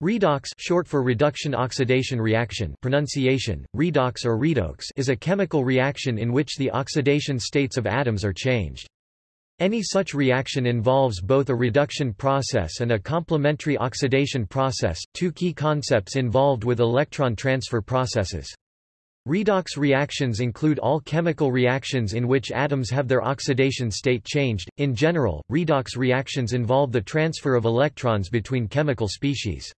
Redox short for reduction-oxidation reaction pronunciation, redox or redox is a chemical reaction in which the oxidation states of atoms are changed. Any such reaction involves both a reduction process and a complementary oxidation process, two key concepts involved with electron transfer processes. Redox reactions include all chemical reactions in which atoms have their oxidation state changed. In general, redox reactions involve the transfer of electrons between chemical species.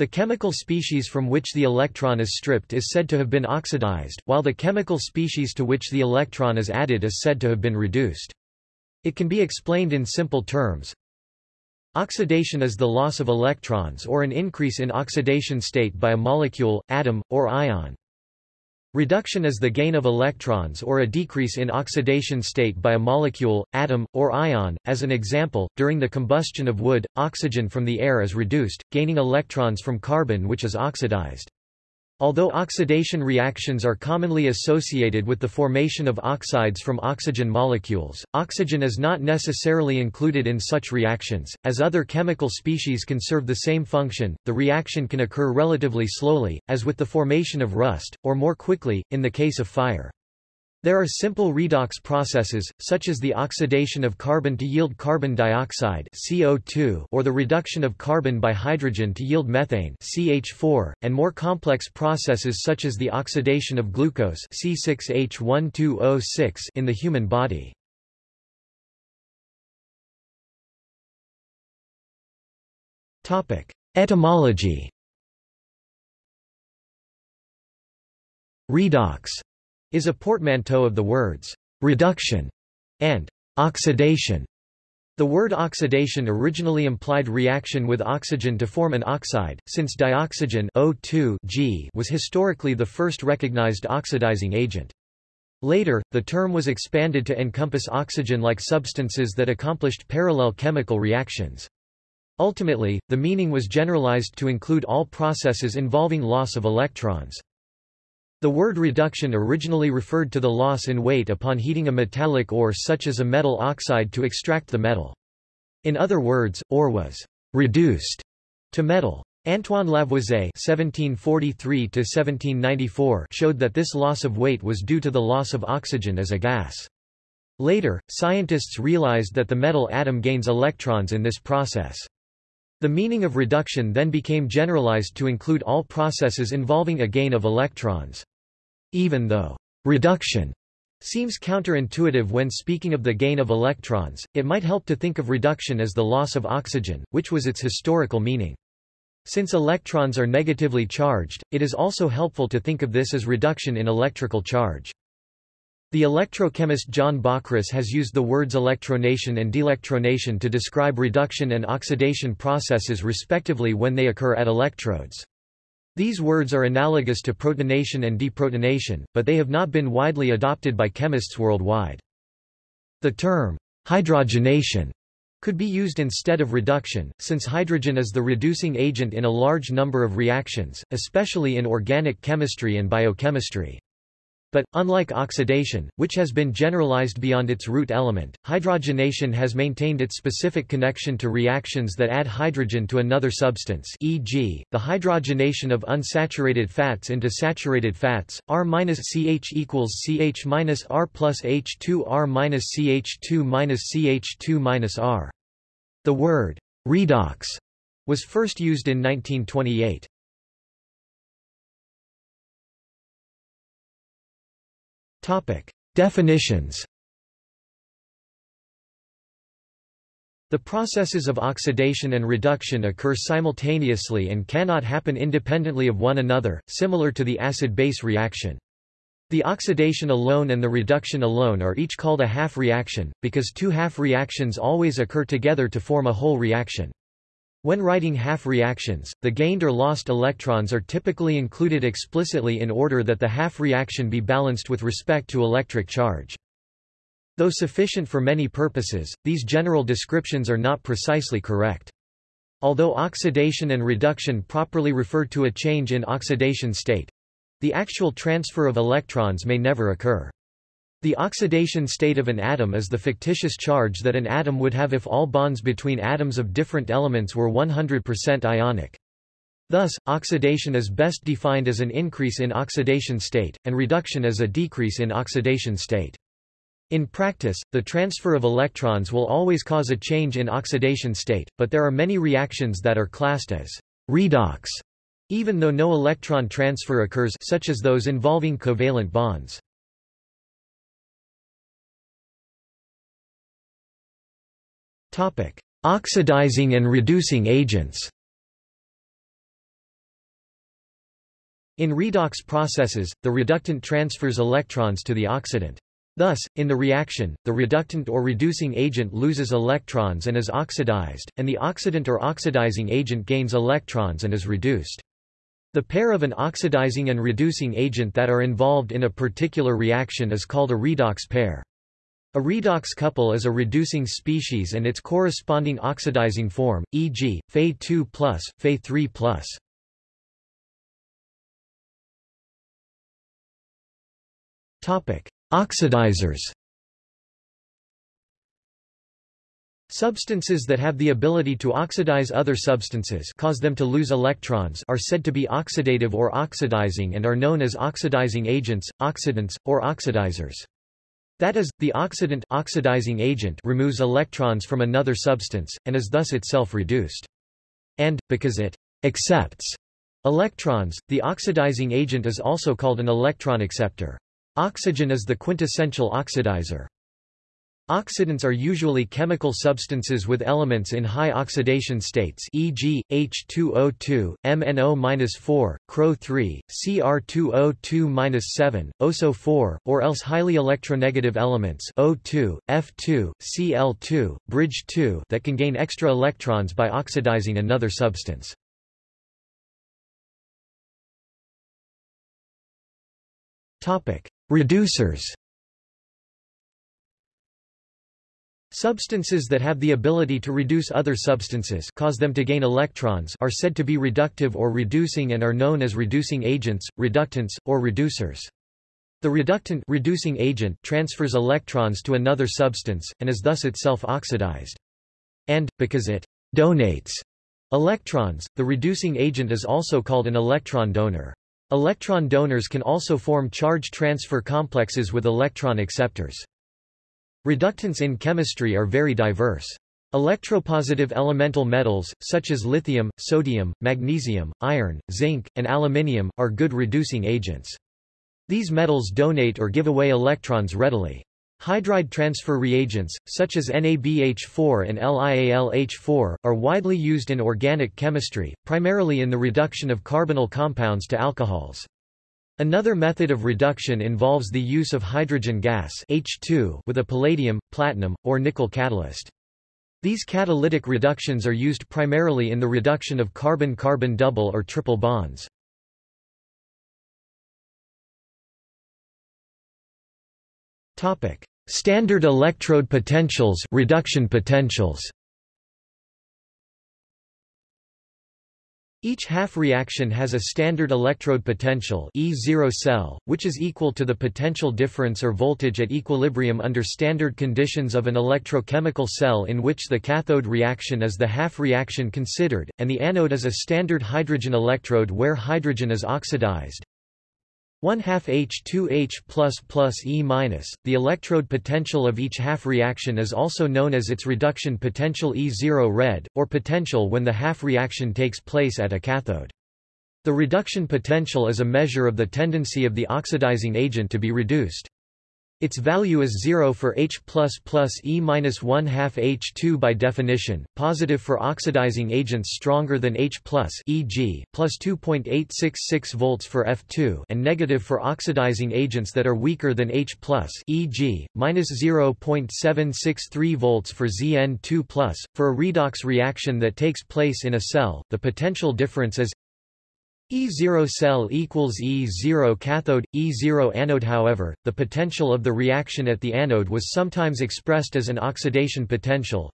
The chemical species from which the electron is stripped is said to have been oxidized, while the chemical species to which the electron is added is said to have been reduced. It can be explained in simple terms. Oxidation is the loss of electrons or an increase in oxidation state by a molecule, atom, or ion. Reduction is the gain of electrons or a decrease in oxidation state by a molecule, atom, or ion. As an example, during the combustion of wood, oxygen from the air is reduced, gaining electrons from carbon which is oxidized. Although oxidation reactions are commonly associated with the formation of oxides from oxygen molecules, oxygen is not necessarily included in such reactions. As other chemical species can serve the same function, the reaction can occur relatively slowly, as with the formation of rust, or more quickly, in the case of fire. There are simple redox processes, such as the oxidation of carbon to yield carbon dioxide CO2 or the reduction of carbon by hydrogen to yield methane CH4, and more complex processes such as the oxidation of glucose C6H12O6 in the human body. Etymology Redox is a portmanteau of the words reduction and oxidation. The word oxidation originally implied reaction with oxygen to form an oxide, since dioxygen O2 was historically the first recognized oxidizing agent. Later, the term was expanded to encompass oxygen-like substances that accomplished parallel chemical reactions. Ultimately, the meaning was generalized to include all processes involving loss of electrons. The word reduction originally referred to the loss in weight upon heating a metallic ore such as a metal oxide to extract the metal. In other words, ore was reduced to metal. Antoine Lavoisier (1743–1794) showed that this loss of weight was due to the loss of oxygen as a gas. Later, scientists realized that the metal atom gains electrons in this process. The meaning of reduction then became generalized to include all processes involving a gain of electrons. Even though reduction seems counterintuitive when speaking of the gain of electrons, it might help to think of reduction as the loss of oxygen, which was its historical meaning. Since electrons are negatively charged, it is also helpful to think of this as reduction in electrical charge. The electrochemist John Bockris has used the words electronation and delectronation to describe reduction and oxidation processes respectively when they occur at electrodes. These words are analogous to protonation and deprotonation, but they have not been widely adopted by chemists worldwide. The term, hydrogenation, could be used instead of reduction, since hydrogen is the reducing agent in a large number of reactions, especially in organic chemistry and biochemistry. But, unlike oxidation, which has been generalized beyond its root element, hydrogenation has maintained its specific connection to reactions that add hydrogen to another substance e.g., the hydrogenation of unsaturated fats into saturated fats, R-CH equals CH-R plus H2R minus CH2 minus CH2 minus R. The word redox was first used in 1928. Topic. Definitions The processes of oxidation and reduction occur simultaneously and cannot happen independently of one another, similar to the acid-base reaction. The oxidation alone and the reduction alone are each called a half reaction, because two half reactions always occur together to form a whole reaction. When writing half reactions, the gained or lost electrons are typically included explicitly in order that the half reaction be balanced with respect to electric charge. Though sufficient for many purposes, these general descriptions are not precisely correct. Although oxidation and reduction properly refer to a change in oxidation state, the actual transfer of electrons may never occur. The oxidation state of an atom is the fictitious charge that an atom would have if all bonds between atoms of different elements were 100% ionic. Thus, oxidation is best defined as an increase in oxidation state, and reduction as a decrease in oxidation state. In practice, the transfer of electrons will always cause a change in oxidation state, but there are many reactions that are classed as redox, even though no electron transfer occurs such as those involving covalent bonds. Oxidizing and reducing agents In redox processes, the reductant transfers electrons to the oxidant. Thus, in the reaction, the reductant or reducing agent loses electrons and is oxidized, and the oxidant or oxidizing agent gains electrons and is reduced. The pair of an oxidizing and reducing agent that are involved in a particular reaction is called a redox pair. A redox couple is a reducing species and its corresponding oxidizing form, e.g., Fe2+, Fe3+. Topic: Oxidizers. Substances that have the ability to oxidize other substances cause them to lose electrons are said to be oxidative or oxidizing and are known as oxidizing agents, oxidants, or oxidizers. That is, the oxidant oxidizing agent removes electrons from another substance, and is thus itself reduced. And, because it accepts electrons, the oxidizing agent is also called an electron acceptor. Oxygen is the quintessential oxidizer. Oxidants are usually chemical substances with elements in high oxidation states e.g., H2O2, MnO-4, CrO3, Cr2O2-7, OSO4, or else highly electronegative elements O2, F2, Cl2, bridge 2 that can gain extra electrons by oxidizing another substance. Reducers Substances that have the ability to reduce other substances cause them to gain electrons are said to be reductive or reducing and are known as reducing agents, reductants, or reducers. The reductant reducing agent transfers electrons to another substance, and is thus itself oxidized. And, because it donates electrons, the reducing agent is also called an electron donor. Electron donors can also form charge transfer complexes with electron acceptors. Reductants in chemistry are very diverse. Electropositive elemental metals, such as lithium, sodium, magnesium, iron, zinc, and aluminium, are good reducing agents. These metals donate or give away electrons readily. Hydride transfer reagents, such as NABH4 and LiAlH4, are widely used in organic chemistry, primarily in the reduction of carbonyl compounds to alcohols. Another method of reduction involves the use of hydrogen gas H2 with a palladium, platinum, or nickel catalyst. These catalytic reductions are used primarily in the reduction of carbon-carbon double or triple bonds. Standard electrode potentials, reduction potentials. Each half reaction has a standard electrode potential E0 cell, which is equal to the potential difference or voltage at equilibrium under standard conditions of an electrochemical cell in which the cathode reaction is the half reaction considered, and the anode is a standard hydrogen electrode where hydrogen is oxidized. 1 half H2H plus plus E minus. The electrode potential of each half reaction is also known as its reduction potential E0 red, or potential when the half reaction takes place at a cathode. The reduction potential is a measure of the tendency of the oxidizing agent to be reduced. Its value is 0 for H++ plus E minus 1 half H2 by definition, positive for oxidizing agents stronger than H+, e.g., plus 2.866 volts for F2 and negative for oxidizing agents that are weaker than H+, e.g., minus 0.763 volts for Zn2+. For a redox reaction that takes place in a cell, the potential difference is E0 cell equals E0 cathode, E0 anode However, the potential of the reaction at the anode was sometimes expressed as an oxidation potential.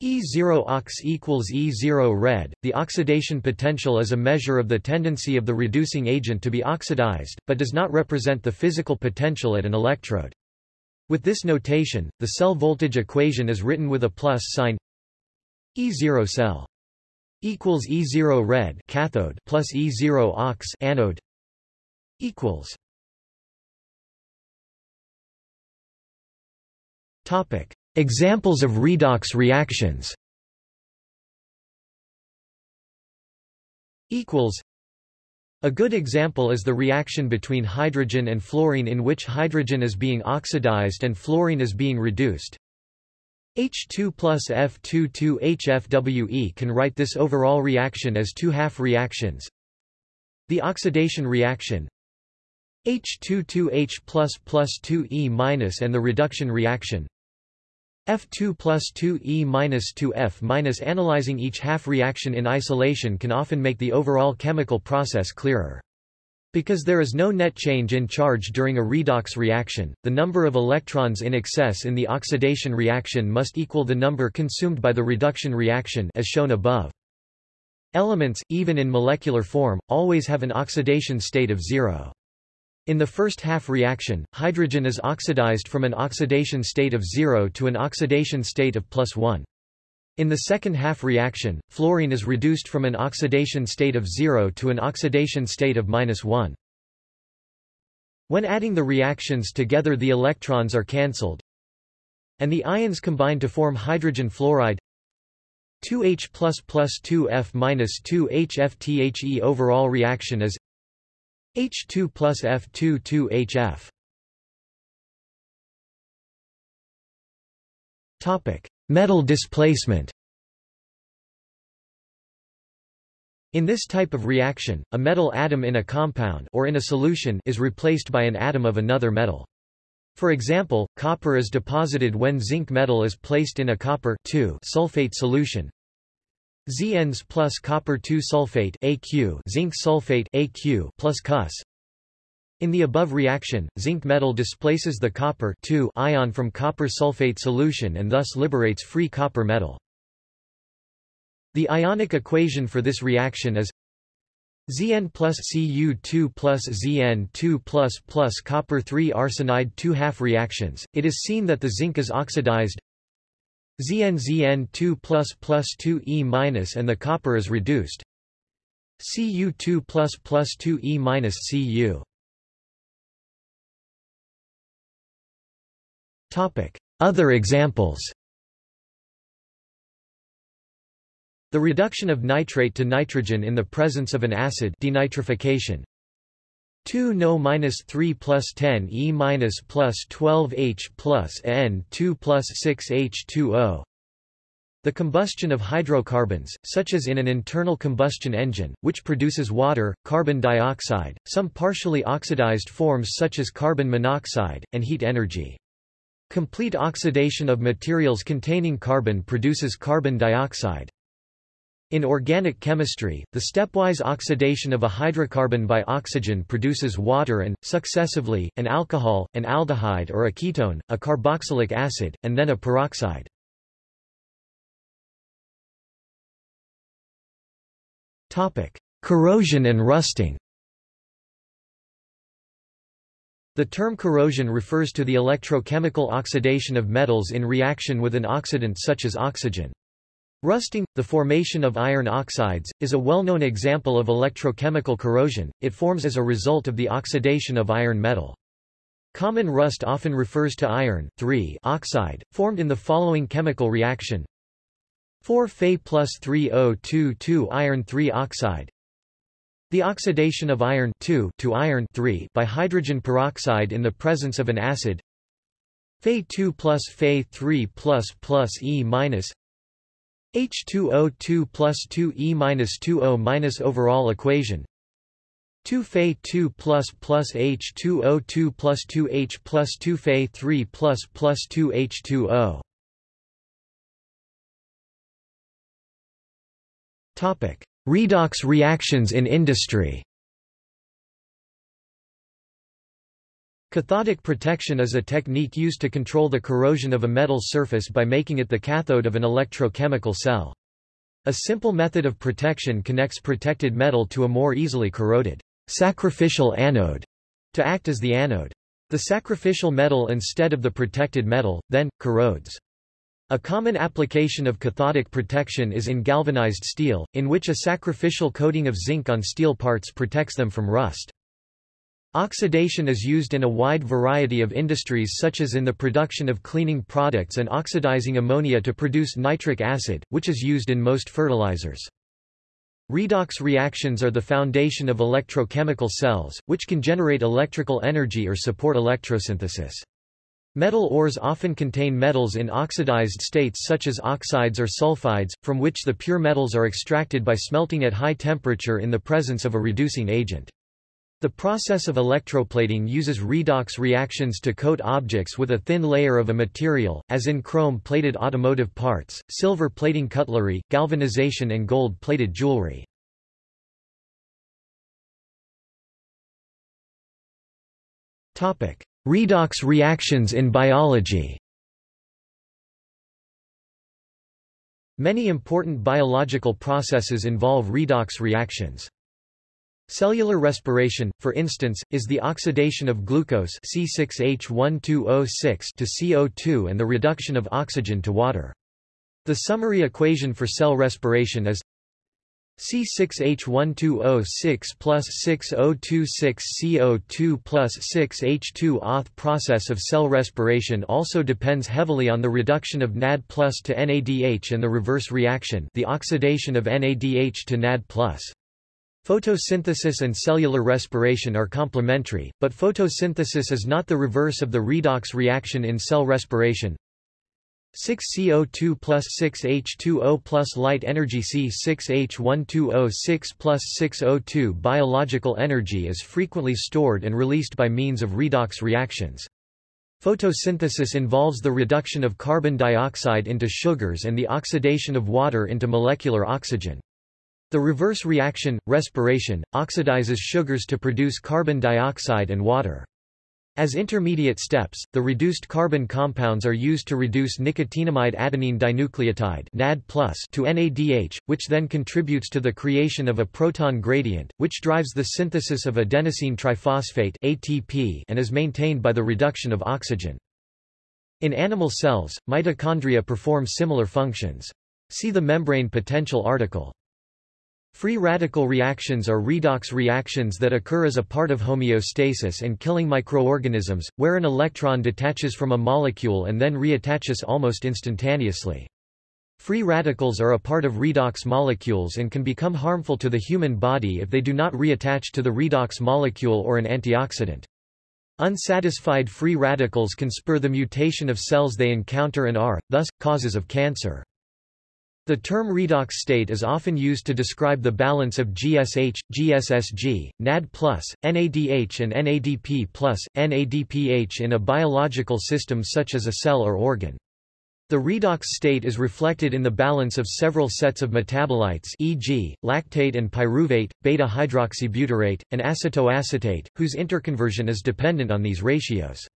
E0 ox equals E0 red. The oxidation potential is a measure of the tendency of the reducing agent to be oxidized, but does not represent the physical potential at an electrode. With this notation, the cell voltage equation is written with a plus sign E0 cell equals E0 red cathode plus E0 ox anode equals Topic Examples of redox reactions equals a good example is the reaction between hydrogen and fluorine in which hydrogen is being oxidized and fluorine is being reduced. H2 plus F22HFWE can write this overall reaction as two half reactions. The oxidation reaction H22H plus plus 2E minus and the reduction reaction F2 plus 2E minus 2F minus Analyzing each half reaction in isolation can often make the overall chemical process clearer. Because there is no net change in charge during a redox reaction, the number of electrons in excess in the oxidation reaction must equal the number consumed by the reduction reaction as shown above. Elements, even in molecular form, always have an oxidation state of zero. In the first half reaction, hydrogen is oxidized from an oxidation state of 0 to an oxidation state of plus 1. In the second half reaction, fluorine is reduced from an oxidation state of 0 to an oxidation state of minus 1. When adding the reactions together the electrons are cancelled, and the ions combine to form hydrogen fluoride 2H plus plus 2F minus 2HFTHE overall reaction is H2 plus F2 2HF. Topic: Metal displacement. In this type of reaction, a metal atom in a compound or in a solution is replaced by an atom of another metal. For example, copper is deposited when zinc metal is placed in a copper sulfate solution, ZNs plus copper 2 sulfate AQ zinc sulfate AQ plus Cus. In the above reaction, zinc metal displaces the copper ion from copper sulfate solution and thus liberates free copper metal. The ionic equation for this reaction is Zn plus Cu2 plus Zn2 plus plus copper 3 arsenide 2 half reactions. It is seen that the zinc is oxidized Zn Zn 2 plus plus 2 E minus and the copper is reduced. Cu2 plus plus 2 E minus Cu. Other examples The reduction of nitrate to nitrogen in the presence of an acid denitrification 2 no minus 3 plus 10 E minus plus 12 H plus N 2 plus 6 H 2 O. The combustion of hydrocarbons, such as in an internal combustion engine, which produces water, carbon dioxide, some partially oxidized forms such as carbon monoxide, and heat energy. Complete oxidation of materials containing carbon produces carbon dioxide. In organic chemistry, the stepwise oxidation of a hydrocarbon by oxygen produces water and, successively, an alcohol, an aldehyde or a ketone, a carboxylic acid, and then a peroxide. Corrosion and rusting The term corrosion refers to the electrochemical oxidation of metals in reaction with an oxidant such as oxygen. Rusting, the formation of iron oxides, is a well-known example of electrochemical corrosion, it forms as a result of the oxidation of iron metal. Common rust often refers to iron oxide, formed in the following chemical reaction 4 Fe plus 3O2 2 iron 3 oxide The oxidation of iron to iron by hydrogen peroxide in the presence of an acid. Fe2 plus Fe3 plus plus E minus. H2O2 plus 2E minus 2O minus overall equation. 2 Fe 2 plus plus H2O2 plus 2H plus 2 Fe 3 plus plus 2 H2O Topic Redox reactions in industry Cathodic protection is a technique used to control the corrosion of a metal surface by making it the cathode of an electrochemical cell. A simple method of protection connects protected metal to a more easily corroded sacrificial anode to act as the anode. The sacrificial metal instead of the protected metal, then, corrodes. A common application of cathodic protection is in galvanized steel, in which a sacrificial coating of zinc on steel parts protects them from rust. Oxidation is used in a wide variety of industries such as in the production of cleaning products and oxidizing ammonia to produce nitric acid, which is used in most fertilizers. Redox reactions are the foundation of electrochemical cells, which can generate electrical energy or support electrosynthesis. Metal ores often contain metals in oxidized states such as oxides or sulfides, from which the pure metals are extracted by smelting at high temperature in the presence of a reducing agent. The process of electroplating uses redox reactions to coat objects with a thin layer of a material, as in chrome-plated automotive parts, silver plating cutlery, galvanization and gold-plated jewelry. Topic: Redox reactions in biology Many important biological processes involve redox reactions. Cellular respiration, for instance, is the oxidation of glucose C6H12O6 to CO2 and the reduction of oxygen to water. The summary equation for cell respiration is C6H12O6 plus 6026CO2 plus 6H2 Auth process of cell respiration also depends heavily on the reduction of NAD plus to NADH and the reverse reaction the oxidation of NADH to NAD plus. Photosynthesis and cellular respiration are complementary, but photosynthesis is not the reverse of the redox reaction in cell respiration. 6CO2 plus 6H2O plus light energy C6H12O6 plus 6O2 Biological energy is frequently stored and released by means of redox reactions. Photosynthesis involves the reduction of carbon dioxide into sugars and the oxidation of water into molecular oxygen. The reverse reaction, respiration, oxidizes sugars to produce carbon dioxide and water. As intermediate steps, the reduced carbon compounds are used to reduce nicotinamide adenine dinucleotide NAD to NADH, which then contributes to the creation of a proton gradient, which drives the synthesis of adenosine triphosphate ATP and is maintained by the reduction of oxygen. In animal cells, mitochondria perform similar functions. See the membrane potential article. Free radical reactions are redox reactions that occur as a part of homeostasis and killing microorganisms, where an electron detaches from a molecule and then reattaches almost instantaneously. Free radicals are a part of redox molecules and can become harmful to the human body if they do not reattach to the redox molecule or an antioxidant. Unsatisfied free radicals can spur the mutation of cells they encounter and are, thus, causes of cancer. The term redox state is often used to describe the balance of GSH, GSSG, NAD+, NADH and NADP+, NADPH in a biological system such as a cell or organ. The redox state is reflected in the balance of several sets of metabolites e.g., lactate and pyruvate, beta-hydroxybutyrate, and acetoacetate, whose interconversion is dependent on these ratios.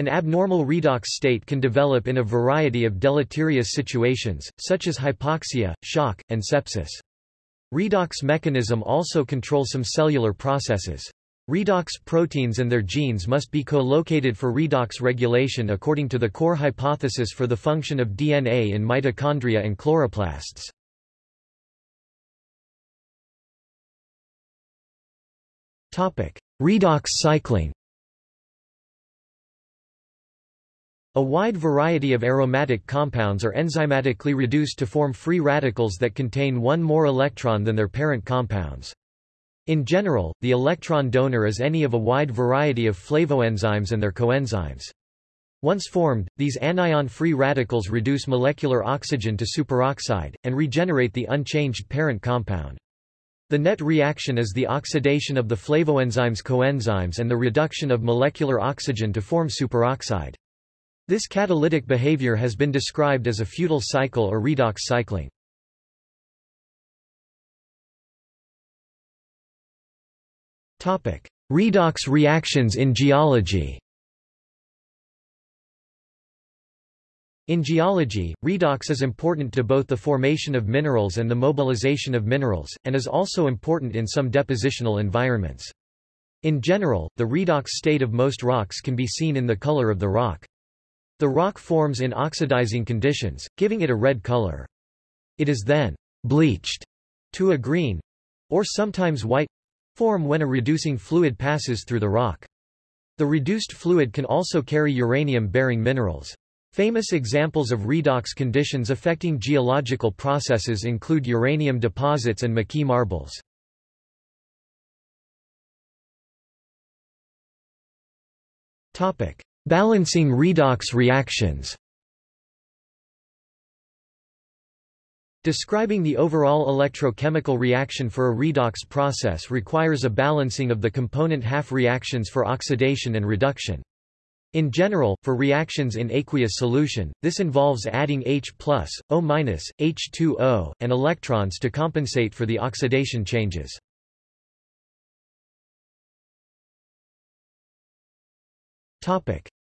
An abnormal redox state can develop in a variety of deleterious situations, such as hypoxia, shock, and sepsis. Redox mechanism also controls some cellular processes. Redox proteins and their genes must be co-located for redox regulation according to the core hypothesis for the function of DNA in mitochondria and chloroplasts. Redox cycling A wide variety of aromatic compounds are enzymatically reduced to form free radicals that contain one more electron than their parent compounds. In general, the electron donor is any of a wide variety of flavoenzymes and their coenzymes. Once formed, these anion-free radicals reduce molecular oxygen to superoxide, and regenerate the unchanged parent compound. The net reaction is the oxidation of the flavoenzymes coenzymes and the reduction of molecular oxygen to form superoxide. This catalytic behavior has been described as a futile cycle or redox cycling. Topic: Redox reactions in geology In geology, redox is important to both the formation of minerals and the mobilization of minerals, and is also important in some depositional environments. In general, the redox state of most rocks can be seen in the color of the rock. The rock forms in oxidizing conditions, giving it a red color. It is then bleached to a green or sometimes white form when a reducing fluid passes through the rock. The reduced fluid can also carry uranium-bearing minerals. Famous examples of redox conditions affecting geological processes include uranium deposits and Moqui marbles. Balancing redox reactions Describing the overall electrochemical reaction for a redox process requires a balancing of the component half reactions for oxidation and reduction. In general, for reactions in aqueous solution, this involves adding H+, O-, H2O, and electrons to compensate for the oxidation changes.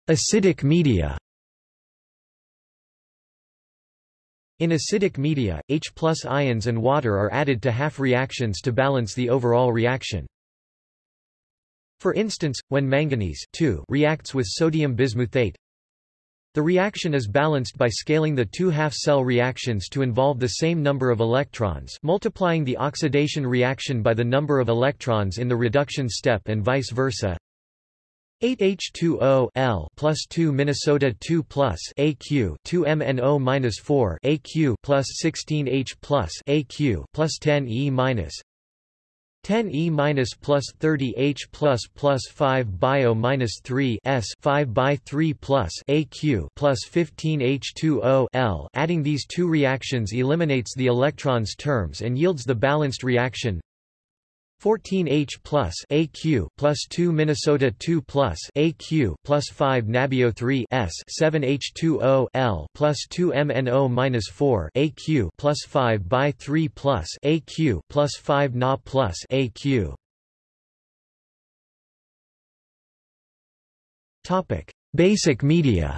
Acidic media In acidic media, H ions and water are added to half reactions to balance the overall reaction. For instance, when manganese reacts with sodium bismuthate, the reaction is balanced by scaling the two half-cell reactions to involve the same number of electrons multiplying the oxidation reaction by the number of electrons in the reduction step and vice versa. 8H2O L plus 2 Minnesota 2 plus AQ 2 MNO minus 4 AQ plus 16H plus AQ plus 10 E minus 10 E minus plus 30 H plus plus 5 bio minus 3 S 5 by 3 plus AQ plus 15 H2O L. Adding these two reactions eliminates the electrons terms and yields the balanced reaction 14H plus AQ plus 2 Minnesota 2 plus AQ plus 5 Nabio 3 S 7H2O L plus 2 MNO minus 4 AQ plus 5 by 3 plus AQ plus 5 Na plus AQ. Topic: Basic media.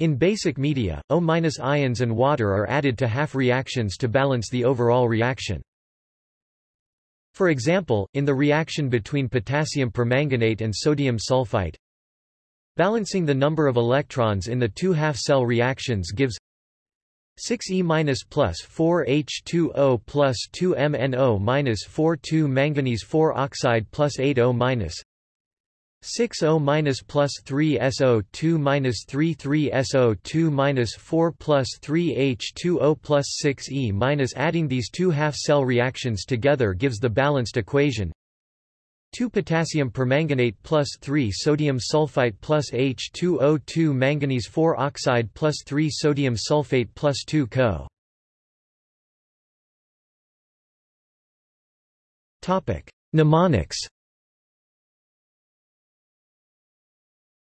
In basic media, O- ions and water are added to half reactions to balance the overall reaction. For example, in the reaction between potassium permanganate and sodium sulfite, balancing the number of electrons in the two half-cell reactions gives 6E plus 4H2O plus 2MnO minus 4 2 manganese 4 oxide plus 8O minus 6O minus plus 3 SO2 minus 3 3 SO2 minus 4 plus 3 H2O plus 6 E minus adding these two half-cell reactions together gives the balanced equation 2 potassium permanganate plus 3 sodium sulfite plus H2O2 manganese 4 oxide plus 3 sodium sulfate plus 2 Co. Mnemonics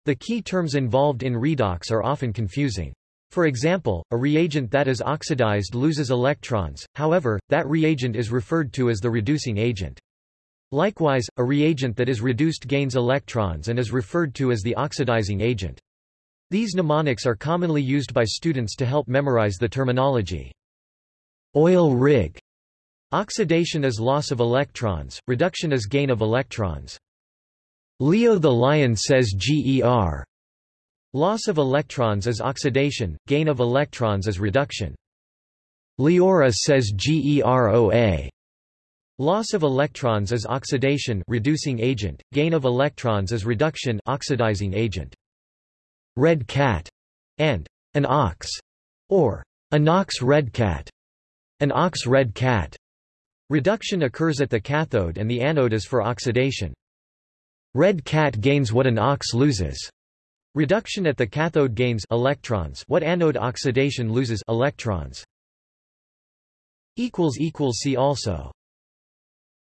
The key terms involved in redox are often confusing. For example, a reagent that is oxidized loses electrons, however, that reagent is referred to as the reducing agent. Likewise, a reagent that is reduced gains electrons and is referred to as the oxidizing agent. These mnemonics are commonly used by students to help memorize the terminology. Oil rig. Oxidation is loss of electrons, reduction is gain of electrons. Leo the Lion says GER. Loss of electrons is oxidation, gain of electrons is reduction. Leora says GEROA. Loss of electrons is oxidation reducing agent, gain of electrons is reduction oxidizing agent. Red cat and an ox or an ox red cat. An ox red cat. Reduction occurs at the cathode and the anode is for oxidation. Red cat gains what an ox loses. Reduction at the cathode gains electrons what anode oxidation loses electrons. See also